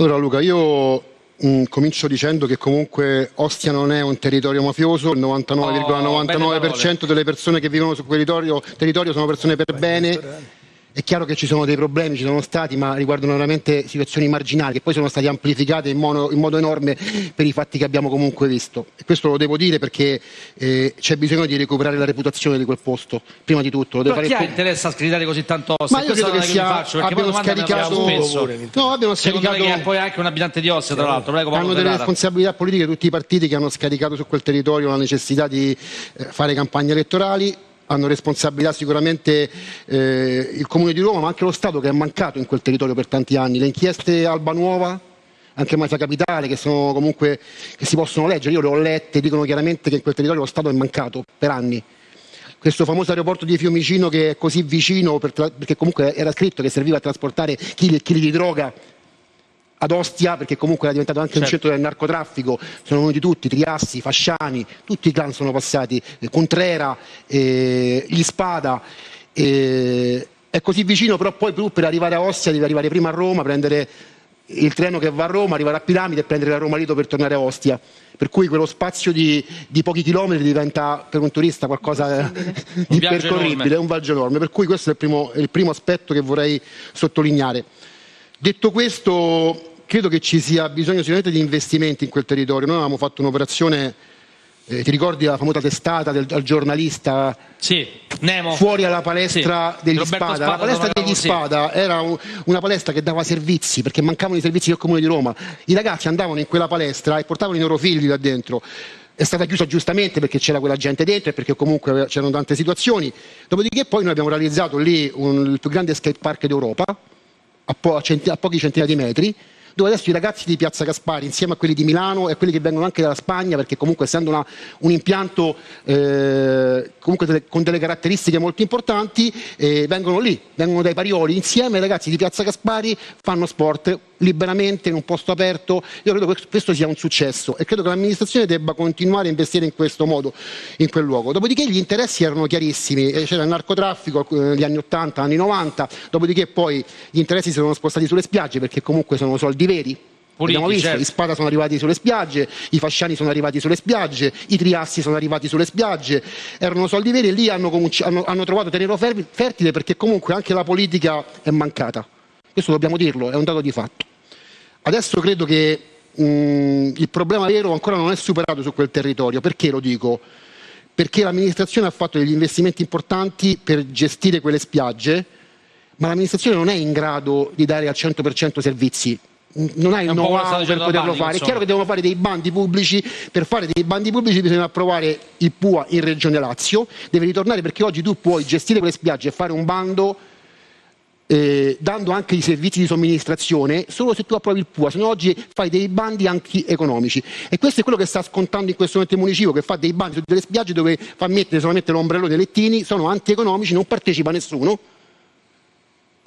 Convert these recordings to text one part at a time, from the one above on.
Allora Luca, io mh, mm, comincio dicendo che comunque Ostia non è un territorio mafioso, il 99,99% oh, delle persone che vivono su quel territorio, territorio sono persone per bene è chiaro che ci sono dei problemi, ci sono stati, ma riguardano veramente situazioni marginali che poi sono state amplificate in modo, in modo enorme per i fatti che abbiamo comunque visto. E questo lo devo dire perché eh, c'è bisogno di recuperare la reputazione di quel posto, prima di tutto. Fare chi il... interessa scrivare così tanto Ostia? Ma io credo che, sia, faccio, abbiano scaricato... No, abbiano scaricato... che è poi anche un abitante di Ostia, tra l'altro. Prego, hanno delle responsabilità politiche tutti i partiti che hanno scaricato su quel territorio la necessità di eh, fare campagne elettorali hanno responsabilità sicuramente eh, il Comune di Roma, ma anche lo Stato che è mancato in quel territorio per tanti anni. Le inchieste Alba Nuova, anche Mafia Capitale, che, sono comunque, che si possono leggere, io le ho lette, dicono chiaramente che in quel territorio lo Stato è mancato per anni. Questo famoso aeroporto di Fiumicino che è così vicino, per perché comunque era scritto che serviva a trasportare chili e chili di droga ad Ostia, perché comunque era diventato anche certo. un centro del narcotraffico, sono venuti tutti, Triassi, Fasciani, tutti i clan sono passati, eh, Contrera, eh, gli Spada. Eh, è così vicino, però poi per arrivare a Ostia devi arrivare prima a Roma, prendere il treno che va a Roma, arrivare a Piramide e prendere la Roma Lido per tornare a Ostia. Per cui quello spazio di, di pochi chilometri diventa per un turista qualcosa di percorribile, è un viaggio enorme. Per cui questo è il primo, è il primo aspetto che vorrei sottolineare. Detto questo, credo che ci sia bisogno sicuramente di investimenti in quel territorio. Noi avevamo fatto un'operazione, eh, ti ricordi la famosa testata del, del giornalista? Sì, Nemo. Fuori alla palestra sì. degli Spada. Spada. La palestra degli Spada era un, una palestra che dava servizi, perché mancavano i servizi del Comune di Roma. I ragazzi andavano in quella palestra e portavano i loro figli là dentro è stata chiusa giustamente perché c'era quella gente dentro e perché comunque c'erano tante situazioni. Dopodiché poi noi abbiamo realizzato lì un, il più grande skate park d'Europa, a, po a, a pochi centinaia di metri, dove adesso i ragazzi di Piazza Gaspari, insieme a quelli di Milano e quelli che vengono anche dalla Spagna, perché comunque essendo una, un impianto eh, delle, con delle caratteristiche molto importanti, eh, vengono lì, vengono dai Parioli, insieme ai ragazzi di Piazza Gaspari fanno sport liberamente in un posto aperto. Io credo che questo sia un successo e credo che l'amministrazione debba continuare a investire in questo modo in quel luogo. Dopodiché gli interessi erano chiarissimi, eh, c'era il narcotraffico negli anni 80, anni 90, dopodiché poi gli interessi si sono spostati sulle spiagge perché comunque sono soldi veri. Politici, Abbiamo visto, certo. i Spada sono arrivati sulle spiagge, i Fasciani sono arrivati sulle spiagge, i Triassi sono arrivati sulle spiagge, erano soldi veri e lì hanno, hanno, hanno trovato terreno fertile perché comunque anche la politica è mancata. Questo dobbiamo dirlo, è un dato di fatto. Adesso credo che mh, il problema vero ancora non è superato su quel territorio. Perché lo dico? Perché l'amministrazione ha fatto degli investimenti importanti per gestire quelle spiagge, ma l'amministrazione non è in grado di dare al 100% servizi non hai il know-how per poterlo fare. Insomma. È chiaro che devono fare dei bandi pubblici, per fare dei bandi pubblici bisogna approvare il PUA in Regione Lazio, deve ritornare perché oggi tu puoi gestire quelle spiagge e fare un bando eh, dando anche i servizi di somministrazione solo se tu approvi il PUA, se no oggi fai dei bandi anche economici. E questo è quello che sta scontando in questo momento il municipio che fa dei bandi su delle spiagge dove fa mettere solamente l'ombrello dei lettini, sono antieconomici, non partecipa nessuno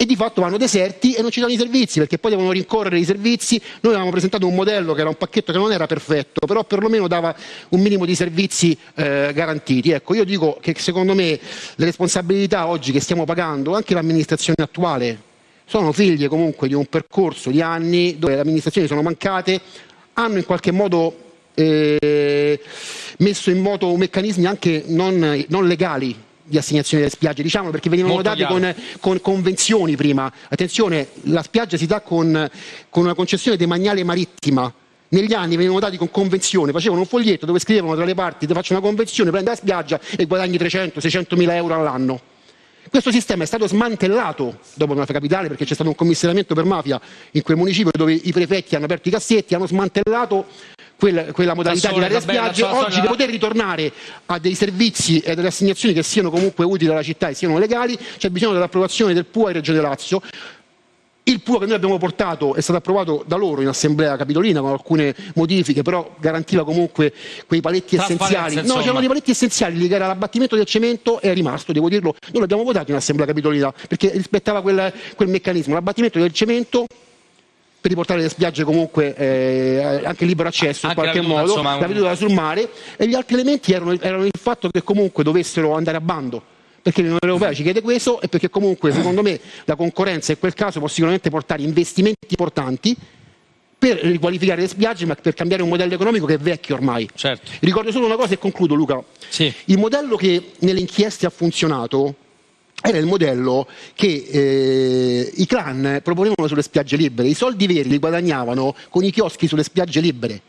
e di fatto vanno deserti e non ci danno i servizi perché poi devono rincorrere i servizi. Noi avevamo presentato un modello che era un pacchetto che non era perfetto, però perlomeno dava un minimo di servizi eh, garantiti. Ecco, io dico che secondo me le responsabilità oggi che stiamo pagando, anche l'amministrazione attuale, sono figlie comunque di un percorso di anni dove le amministrazioni sono mancate, hanno in qualche modo eh, messo in moto meccanismi anche non, non legali di assegnazione delle spiagge, diciamo perché venivano Molto date con, con, convenzioni prima. Attenzione, la spiaggia si dà con, con una concessione demaniale marittima. Negli anni venivano dati con convenzione, facevano un foglietto dove scrivevano tra le parti, ti faccio una convenzione, prendi la spiaggia e guadagni 300-600 mila euro all'anno. Questo sistema è stato smantellato dopo Mafia Capitale perché c'è stato un commissariamento per mafia in quel municipio dove i prefetti hanno aperto i cassetti, hanno smantellato quella, quella modalità sole, di dare spiagge, oggi per poter ritornare a dei servizi e delle assegnazioni che siano comunque utili alla città e siano legali, c'è bisogno dell'approvazione del PUA in Regione Lazio. Il PUA che noi abbiamo portato è stato approvato da loro in assemblea capitolina con alcune modifiche, però garantiva comunque quei paletti essenziali. No, c'erano dei paletti essenziali lì che era l'abbattimento del cemento è rimasto, devo dirlo, noi l'abbiamo votato in assemblea capitolina perché rispettava quel, quel meccanismo, l'abbattimento del cemento per riportare le spiagge comunque eh, anche libero accesso in qualche modo, insomma, la veduta sul mare e gli altri elementi erano, erano, il fatto che comunque dovessero andare a bando perché l'Unione Europea ci chiede questo e perché comunque secondo me la concorrenza in quel caso può sicuramente portare investimenti importanti per riqualificare le spiagge, ma per cambiare un modello economico che è vecchio ormai. Certo. Ricordo solo una cosa e concludo, Luca. Sì. Il modello che nelle inchieste ha funzionato era il modello che eh, i clan proponevano sulle spiagge libere. I soldi veri li guadagnavano con i chioschi sulle spiagge libere.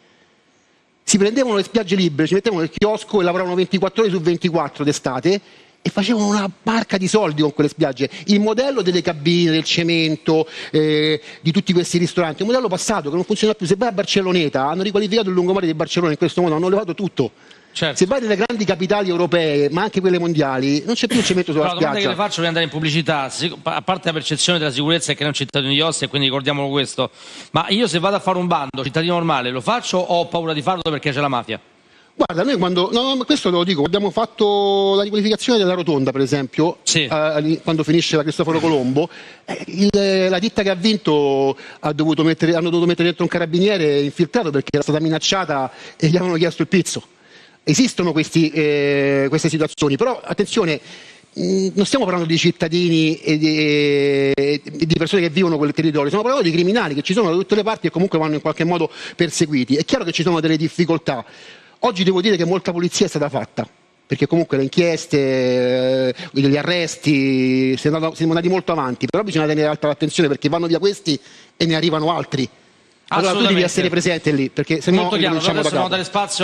Si prendevano le spiagge libere, ci mettevano il chiosco e lavoravano 24 ore su 24 d'estate e facevano una barca di soldi con quelle spiagge. Il modello delle cabine, del cemento, eh, di tutti questi ristoranti, un modello passato che non funziona più. Se vai a Barcelloneta, hanno riqualificato il lungomare di Barcellona in questo modo, hanno levato tutto. Certo. Se vai nelle grandi capitali europee, ma anche quelle mondiali, non c'è più il cemento sulla Però, spiaggia. La domanda che le faccio per andare in pubblicità, a parte la percezione della sicurezza è che non è un cittadino di Ostia, quindi ricordiamolo questo, ma io se vado a fare un bando, cittadino normale, lo faccio o ho paura di farlo perché c'è la mafia? Guarda, noi quando, no, no, questo te lo dico, abbiamo fatto la riqualificazione della rotonda, per esempio, sì. eh, quando finisce la Cristoforo Colombo, eh, il, la ditta che ha vinto ha dovuto mettere, hanno dovuto mettere dentro un carabiniere infiltrato perché era stata minacciata e gli avevano chiesto il pizzo. Esistono questi, eh, queste situazioni, però attenzione, mh, non stiamo parlando di cittadini e di, e di, persone che vivono quel territorio, stiamo parlando di criminali che ci sono da tutte le parti e comunque vanno in qualche modo perseguiti. È chiaro che ci sono delle difficoltà. Oggi devo dire che molta polizia è stata fatta, perché comunque le inchieste, eh, gli arresti, siamo andati molto avanti, però bisogna tenere alta l'attenzione perché vanno via questi e ne arrivano altri. Allora tu devi essere presente lì, perché se no adesso da dare spazio